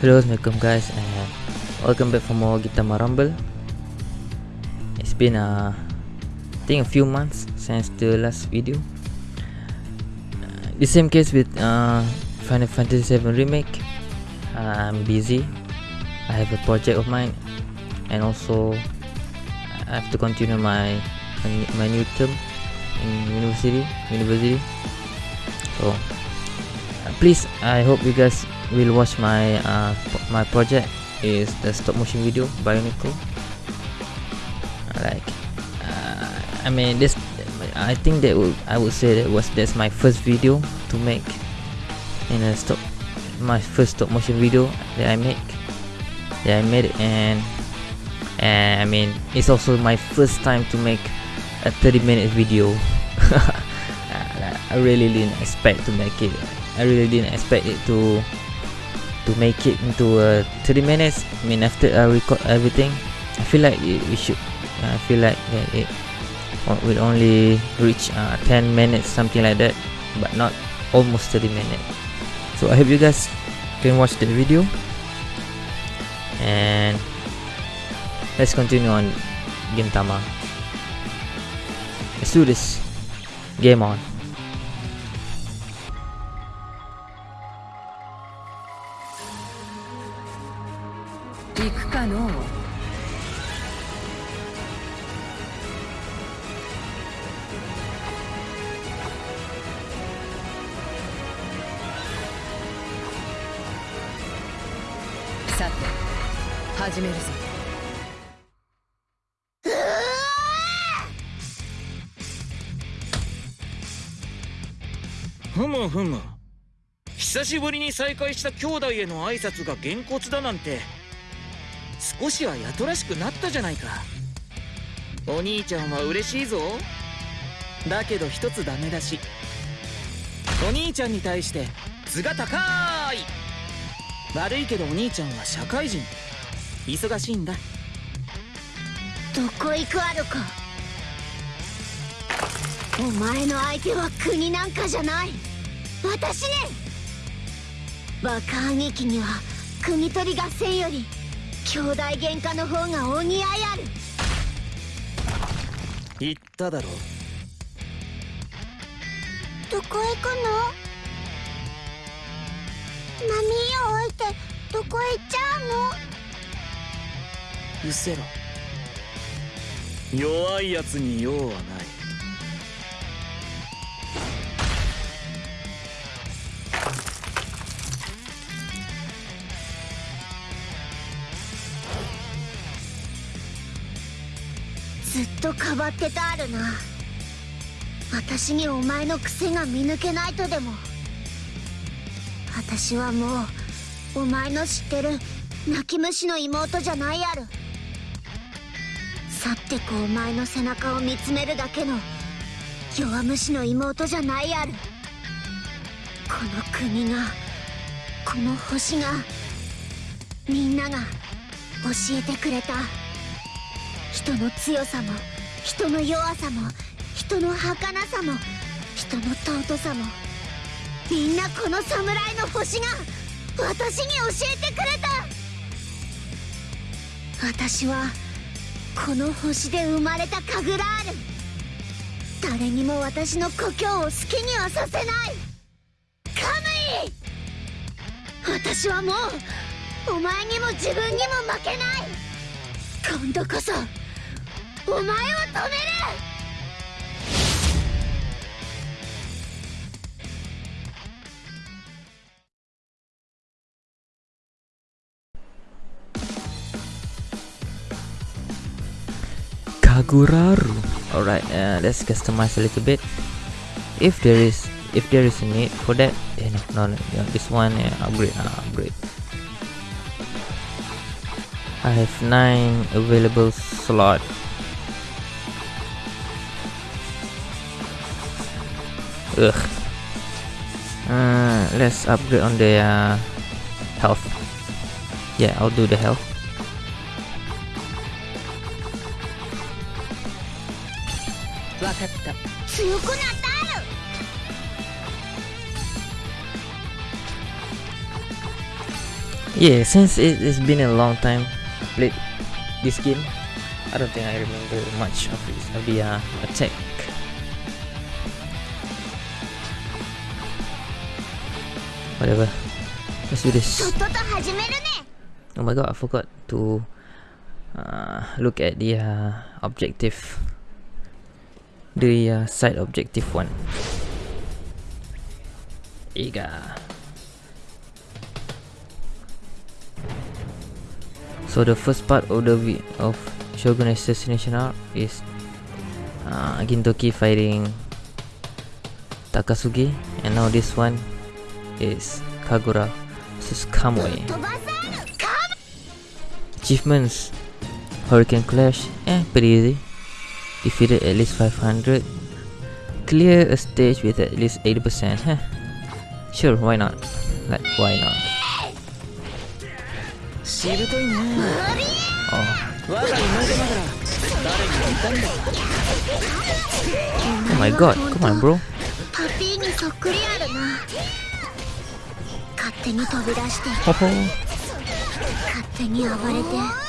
Hello, Assalamualaikum guys and welcome back for more Gintama Rumble. It's been uh, I think a few months since the last video. The same case with uh, Final Fantasy 7 Remake. Uh, I'm busy. I have a project of mine and also I have to continue my my new term in university university. So uh, please I hope you guys will watch my uh, my project is the stop motion video Bionicle. Like, uh, I mean this, I think that would I would say that was that's my first video to make in a stop my first stop motion video that I make that I made and and I mean it's also my first time to make a 30 minute video I really didn't expect to make it I really didn't expect it to to make it into uh, 30 minutes. I mean after I record everything I feel like it, we should I feel like it will only reach uh, 10 minutes something like that but not almost 30 minutes. So I hope you guys can watch the video. And let's continue on Gintama. Let's do this. Game on さて始めるぞ。ふむふむ。久しぶりに再会した兄弟への挨拶がげんこつだなんて少しはやとらしくなったじゃないか。お兄ちゃんは嬉しいぞ。だけど一つダメだし。お兄ちゃんに対して図が高い。悪いけどお兄ちゃんは社会人。忙しいんだ。どこ行くあるか。お前の相手は国なんかじゃない。私ね。バカ兄貴には国取り合戦より兄弟喧嘩の方がお似合いある。言っただろ。どこへ行くの？波を置いてどこへ行っちゃうの？うせろ。弱いやつに用はない。ずっとかばってたあるな。私にお前の癖が見抜けないとでも私はもうお前の知ってる泣き虫の妹じゃないある。去ってこお前の背中を見つめるだけの弱虫の妹じゃないある。この国がこの星がみんなが教えてくれた。人の強さも人の弱さも人の儚さも人の尊さも。みんなこの侍の星が私に教えてくれた。私はこの星で生まれたカグラール誰にも私の故郷を好きにはさせない。カムイ私はもうお前にも自分にも負けない。今度こそお前を止める。Kaguraru. Alright, uh, let's customize a little bit. If there is if there is a need for that, eh, no, no, no, this one yeah, upgrade, uh, upgrade. I have nine available slot. Ugh. Uh, let's upgrade on the uh, health. Yeah, I'll do the health. Natal! Yeah, since it, it's been a long time played this game, I don't think I remember much of, it, of the uh, attack. Whatever. Let's do this. Oh my god, I forgot to uh, look at the uh, objective the uh, side objective one. Ega. So the first part of the of Shogun Assassination Arc is uh, Gintoki fighting Takasugi, and now this one is Kagura versus Kamui. Achievements Hurricane Clash, eh, pretty easy Defeated at least 500 Clear a stage with at least 80% Huh Sure why not Like why not しぶといね Oh 我が妹ながら誰にもいたんだ Oh my god Come on bro パピーにそっくりあるな勝手に飛び出して Ho ho 勝手に暴れて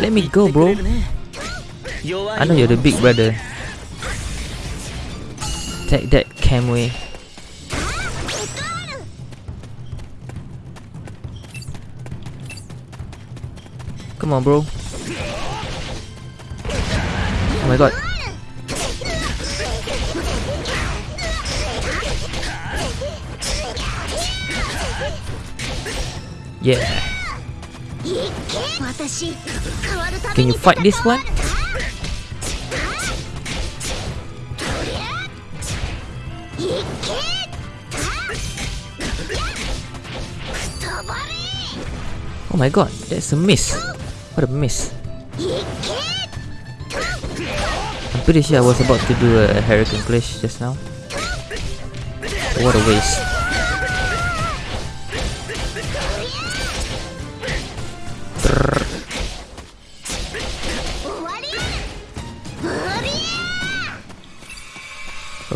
Let me go, bro. I know you're the big brother. Take that, Kamui. Come on, bro. Oh my god. Yeah. Can you fight this one? Oh my god, that's a miss. What a miss. I'm pretty sure I was about to do a Hurricane Clash just now. What a waste.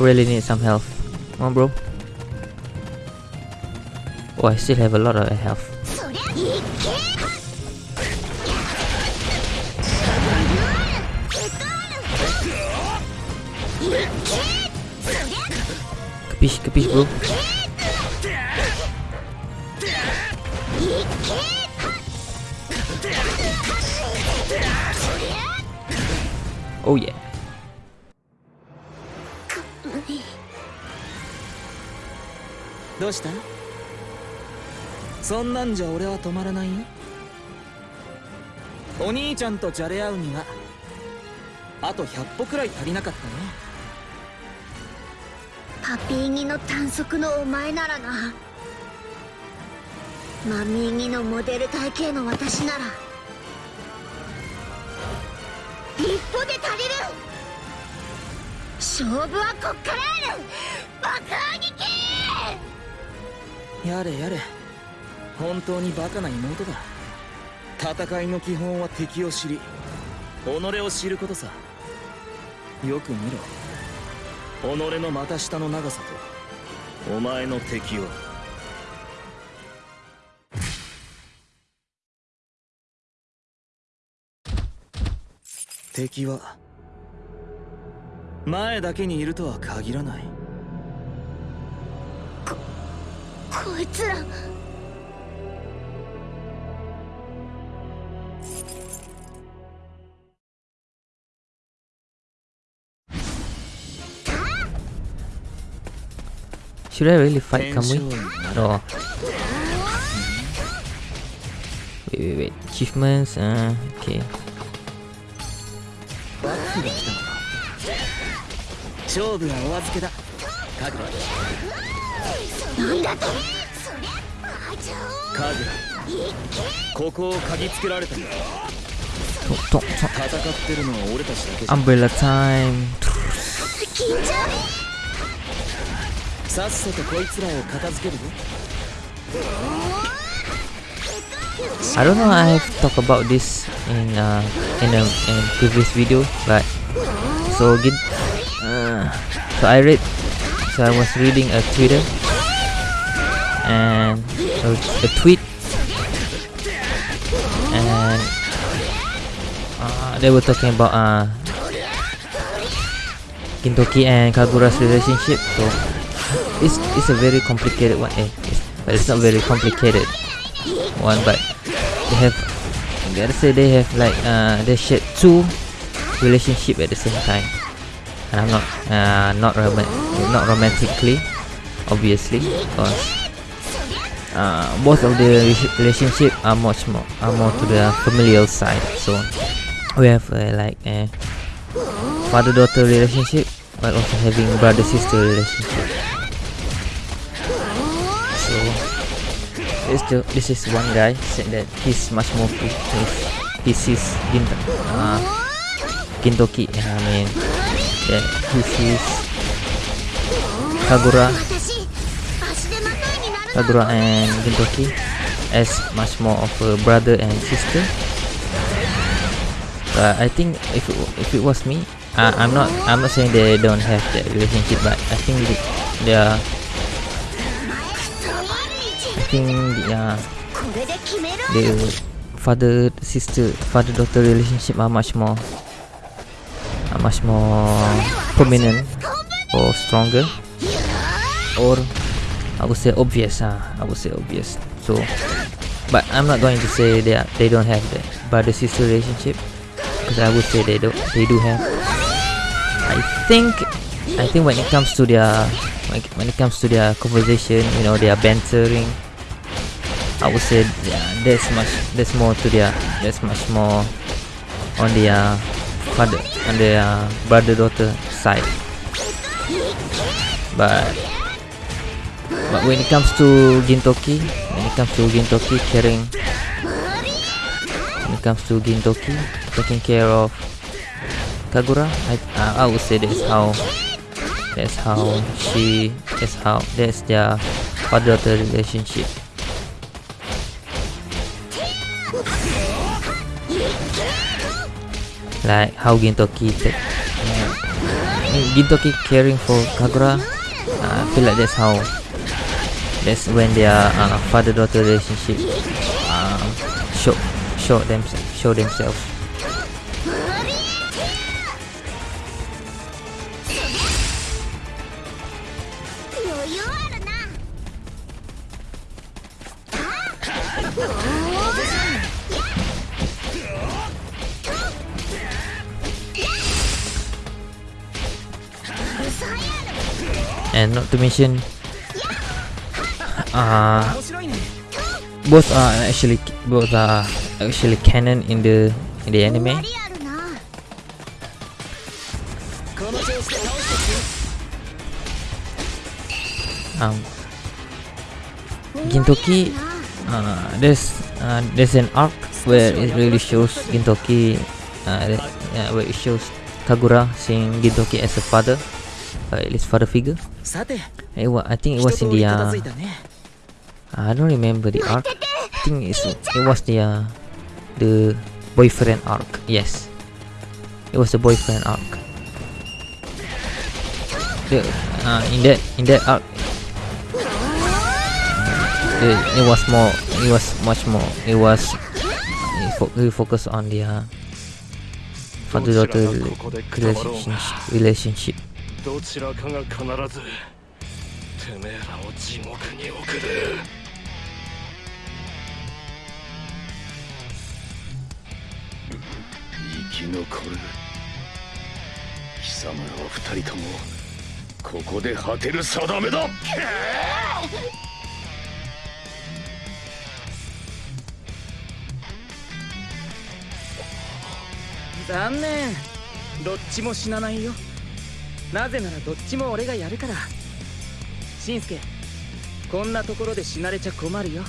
really need some health. Come on, bro. Oh, I still have a lot of health. Capiche, capiche, bro. どうした？そんなんじゃ俺は止まらないよ。お兄ちゃんとじゃれ合うにはあと100歩くらい足りなかったね。パピーギの短足のお前ならな。マミーギのモデル体型の私なら一歩で足りる。勝負はこっからある。爆破撃やれやれ。本当にバカな妹だ。戦いの基本は敵を知り己を知ることさ。よく見ろ。己の股下の長さとお前の敵を。敵は前だけにいるとは限らない。こいつら Should I really fight Kamui? No. Wait, wait, wait. Achievements. Uh, okay. 勝負はお預けだカグラなんだとカグラここを嗅ぎつけられたんだ Tonk, tonk, tonk. 戦ってるのは俺たちだけじゃ Umbrella time. 緊張さっさとこいつらを片付けるぞ I don't know. I have talked about this in uh in a in previous video, but so get uh, so I rate so I was reading a Twitter and a, a tweet and uh, they were talking about uh, Gintoki and Kagura's relationship. So it's it's a very complicated one. Eh, it's, but it's not very complicated one. But they have, I gotta say they have like uh, they share two relationship at the same time. And I'm not uh, not not romantically, obviously, because uh, both of the relationship are much more are more to the familial side so we have uh, like a father-daughter relationship but also having brother-sister relationship so this, this is one guy said that he's much more to he sees Kintoki. uh, Gintoki I mean that he sees Kagura Sadura and Gintoki as much more of a brother and sister. But I think if it, if it was me, uh, I'm not I'm not saying they don't have that relationship, but I think they, they are. I think they are. The father sister father daughter relationship are much more are much more prominent or stronger or I would say obvious uh, I would say obvious. So but I'm not going to say they are, they don't have the brother sister relationship because I would say they do they do have. I think I think when it comes to their it- when it comes to their conversation you know their bantering I would say yeah, there's much there's more to their there's much more on their father on their brother daughter side. But but when it comes to Gintoki when it comes to Gintoki caring. When it comes to Gintoki taking care of Kagura I uh, I would say that's how that's how she that's how that's their father daughter relationship. Like how Gintoki take uh, Gintoki caring for Kagura uh, I feel like that's how that's when their uh, father-daughter relationship uh, show show them show themselves. And not to mention uh, both are actually both are actually canon in the in the anime. Um, Gintoki, uh, there's uh, there's an arc where it really shows Gintoki, uh, uh, where it shows Kagura seeing Gintoki as a father, uh, his father figure. It wa I think it was in the uh, I don't remember the arc. I think it's, it was the uh, the boyfriend arc. Yes, it was the boyfriend arc. The, uh, in that in that arc, it, it was more. It was much more. It was it, fo- it focused on the uh, father-daughter relationship. relationship. どちらかが必ずてめえらを地獄に送る 生き残る。貴様らは二人ともここで果てる定めだ。残念。どっちも死なないよ。なぜならどっちも俺がやるから。しんすけこんなところで死なれちゃ困るよ。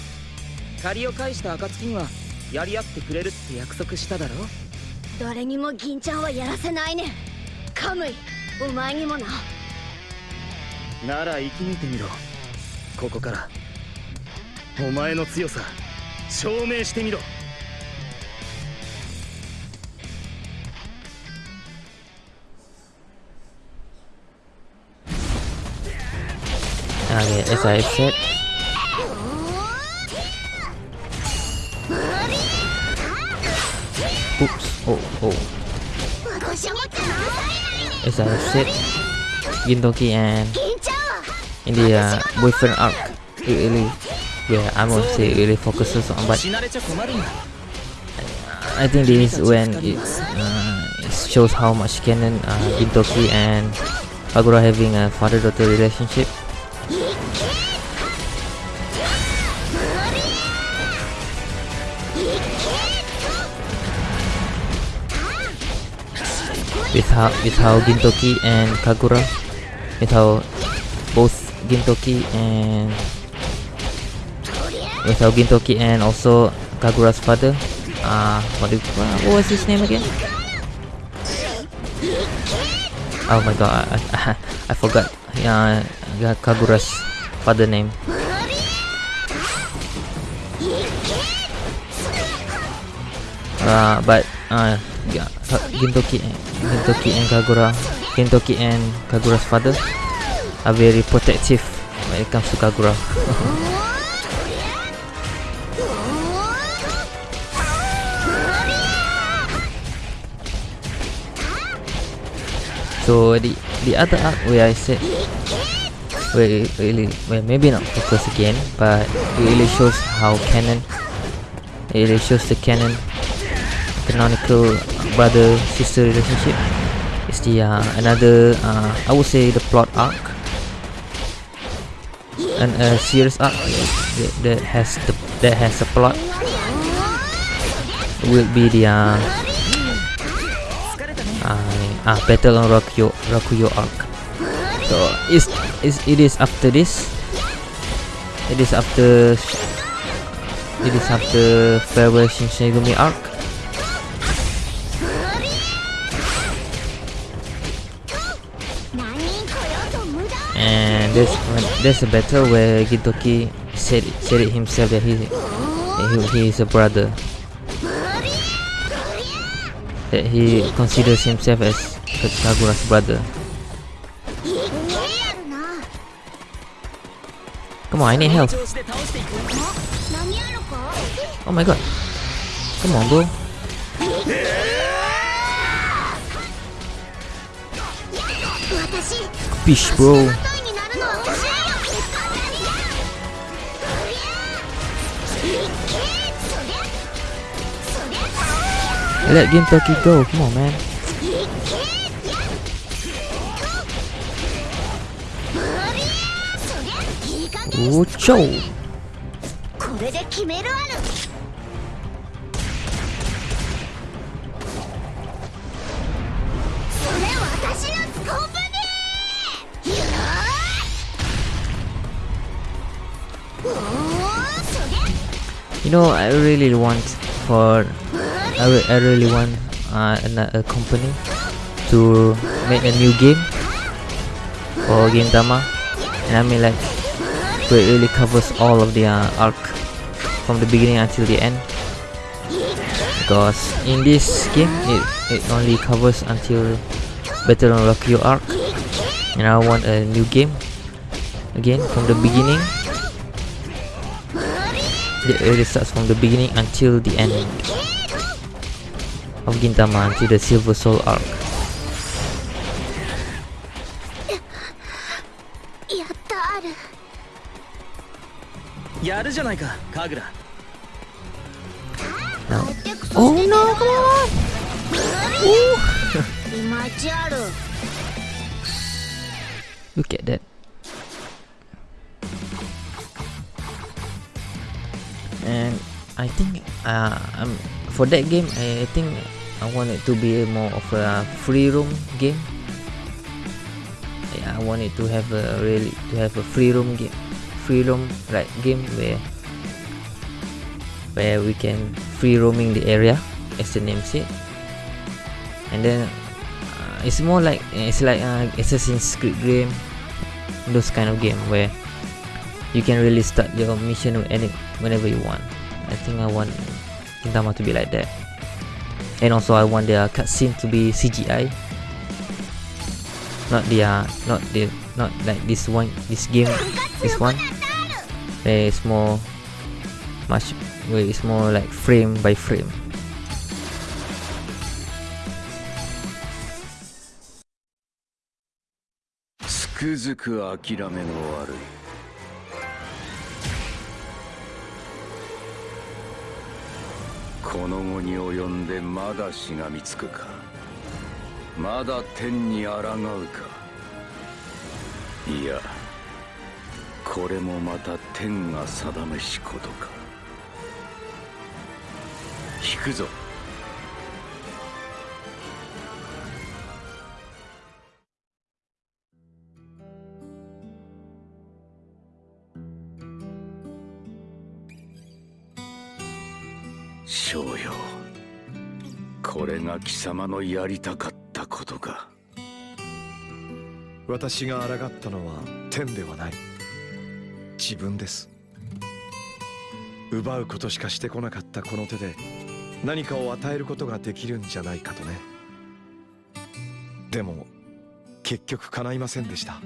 借りを返した暁にはやり合ってくれるって約束しただろ。誰にも銀ちゃんはやらせないね。カムイお前にもな。なら生き抜いてみろ。ここから。お前の強さ証明してみろ。oops, oh, oh, ごしゃもっ Oh, oh. As I said, Gintoki and in the uh, boyfriend arc, it really, yeah, I won't say it really focuses on, but I think this is when it, uh, it shows how much canon uh, Gintoki and Kagura having a father-daughter relationship. With how Gintoki and Kagura, with how both Gintoki and with how Gintoki and also Kagura's father uh what, do, what was his name again? Oh my god, I, I, I forgot. Yeah, yeah, Kagura's father name. Uh, but uh, yeah, Gintoki, Gintoki and Kagura, Gintoki and Kagura's father are very protective when it comes to Kagura. So the the other arc where I said where it really well maybe not focus again, but it really shows how canon it really shows the canon canonical brother sister relationship. It's the uh, another uh, I would say the plot arc and a serious arc that, that has the that has a plot will be the uh, uh, ah, battle on Rakuyo Rakuyo arc. So it's, it's it is after this. It is after it is after farewell Shinsengumi arc. and this there's a battle where Gintoki said said it himself that he he, he is a brother. That he considers himself as Kagura's brother. Come on I need help. Oh my god. Come on bro. Fish bro. Let Gintoki go. Come on, man. Ocho. You know, I really want for I, re- I really want uh, a company to make a new game for Gintama, and I mean like where it really covers all of the uh, arc from the beginning until the end. Because in this game, it, it only covers until Battle on Rakuyo arc, and I want a new game again from the beginning. It really starts from the beginning until the end of Gintama until the Silver Soul arc. Now. Oh no, come on! Ooh. Look at that. And I think uh, I'm for that game, I think I want it to be more of a free roam game. Yeah, I want it to have a really to have a free roam game, free roam like game where where we can free roaming the area, as the name said. And then uh, it's more like it's like uh, Assassin's Creed game, those kind of game where you can really start your mission whenever you want. I think I want Gintama to be like that. And also I want their cutscene to be CGI. Not the uh, not the not like this one this game this one. It's more much wait it's more like frame by frame. Skuzuku Akirame no Arui. この後に及んでまだしがみつくか。まだ天に抗うか。いやこれもまた天が定めしことか。引くぞ。貴様のやりたかったことか私が抗ったのは天ではない。自分です。奪うことしかしてこなかったこの手で何かを与えることができるんじゃないかとね。でも結局叶いませんでした。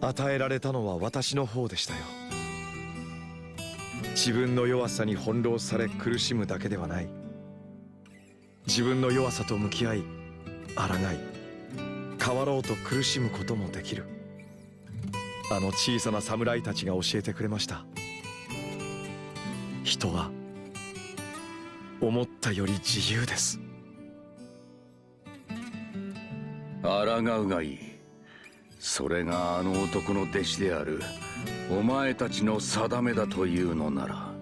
与えられたのは私の方でしたよ。自分の弱さに翻弄され苦しむだけではない。自分の弱さと向き合い抗い変わろうと苦しむこともできる。あの小さな侍たちが教えてくれました。人は思ったより自由です。抗うがいい。それがあの男の弟子であるお前たちの定めだというのなら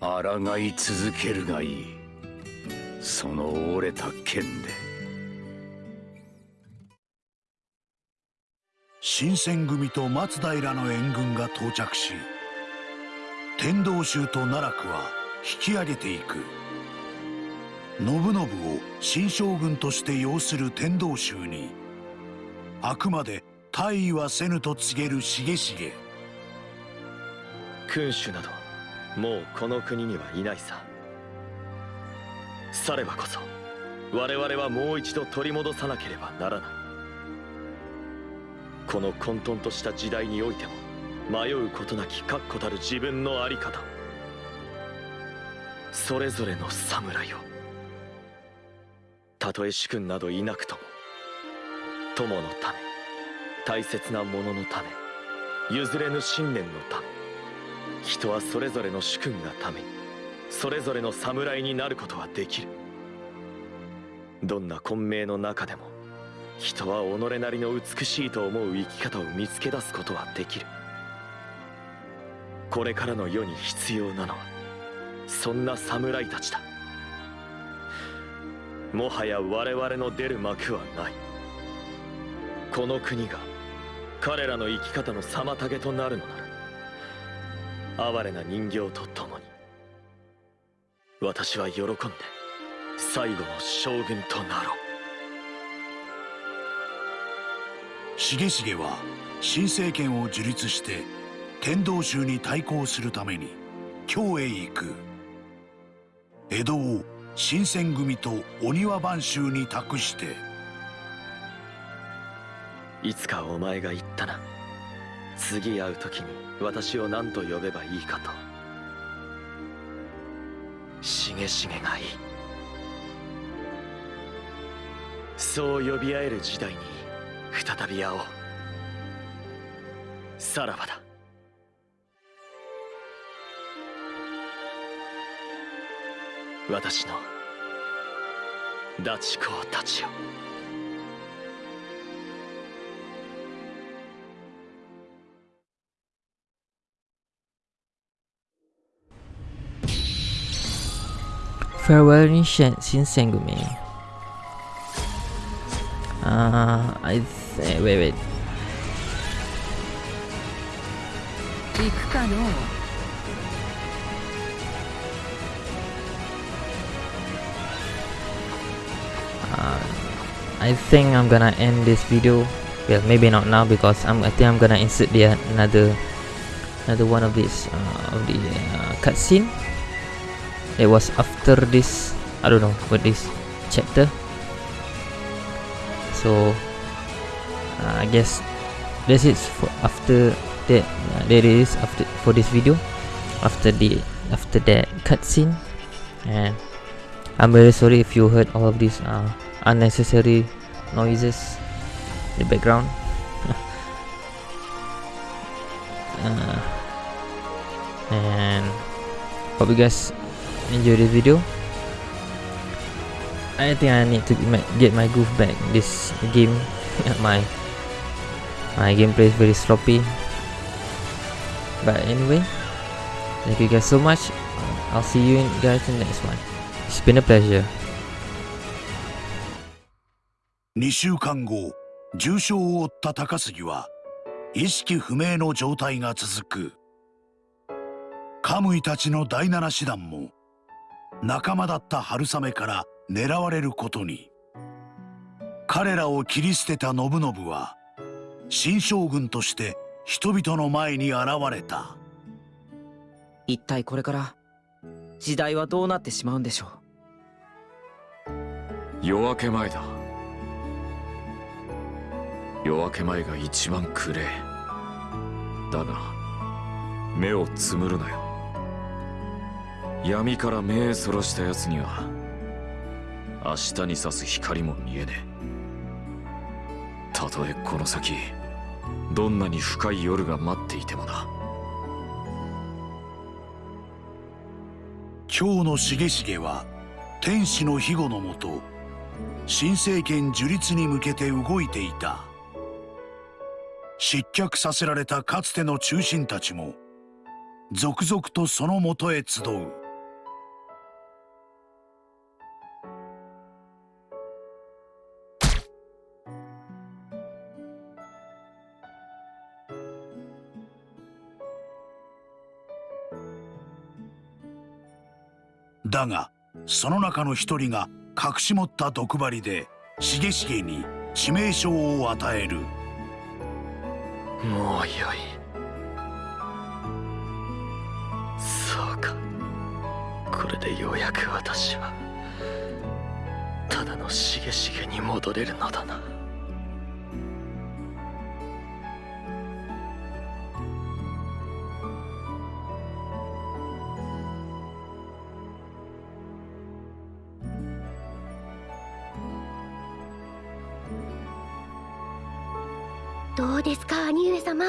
抗い続けるがいい。その折れた剣で。新選組と松平の援軍が到着し天道衆と奈落は引き上げていく。信信を新将軍として擁する天道衆にあくまで大意はせぬと告げる重重。君主などもうこの国にはいないささればこそ我々はもう一度取り戻さなければならない。この混沌とした時代においても迷うことなき確固たる自分の在り方。それぞれの侍をたとえ主君などいなくとも友のため大切なもののため譲れぬ信念のため人はそれぞれの主君がためにそれぞれの侍になることはできる。どんな混迷の中でも人は己なりの美しいと思う生き方を見つけ出すことはできる。これからの世に必要なのはそんな侍たちだ。もはや我々の出る幕はない。この国が彼らの生き方の妨げとなるのなら哀れな人形と共に私は喜んで最後の将軍となろう。重重は新政権を樹立して天道衆に対抗するために京へ行く。江戸を新選組と御庭番衆に託して。いつかお前が言ったな。次会う時に私を何と呼べばいいかとしげしげがいい。そう呼び合える時代に再び会おう。さらばだ。私のダチ公たちよ。Farewell in Shinsengumi. Uh, I th wait, wait. Uh, I think I'm gonna end this video. Well, maybe not now because I'm. I think I'm gonna insert the another, another one of this uh, of the uh, cutscene. It was after this. I don't know for this chapter. So uh, I guess that's it for after that uh, after for this video after the after that cutscene and I'm very sorry if you heard all of these uh, unnecessary noises in the background uh, and hope you guys enjoy this video I think I need to get my, get my groove back this game my my gameplay is very sloppy but anyway thank you guys so much I'll see you guys in the next one it's been a pleasure 2週間後重傷を負った高杉は意識不明の状態が続くカムイたちの第七師団も仲間だった春雨から狙われることに。彼らを切り捨てた信信は新将軍として人々の前に現れた。一体これから時代はどうなってしまうんでしょ夜明け前だ。夜明け前が一番暗えだが目をつむるなよ闇から目そらした奴には明日に差す光も見えねえ。たとえこの先どんなに深い夜が待っていてもな。今日の重重は天使の庇護のもと新政権樹立に向けて動いていた。失脚させられたかつての中心たちも続々とそのもとへ集う。だがその中の一人が隠し持った毒針で重重に致命傷を与える。もうよい。そうか。これでようやく私はただのしげしげに戻れるのだな。どうですか兄上様？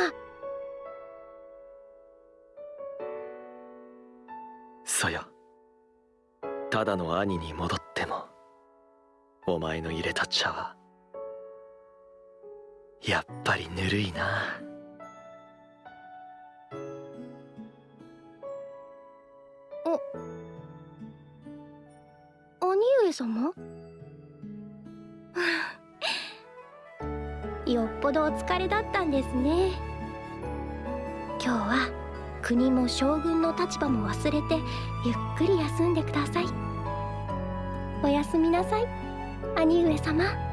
さやただの兄に戻ってもお前の入れた茶はやっぱりぬるいな。兄上様？ほどお疲れだったんですね。今日は国も将軍の立場も忘れてゆっくり休んでください。おやすみなさい。兄上様。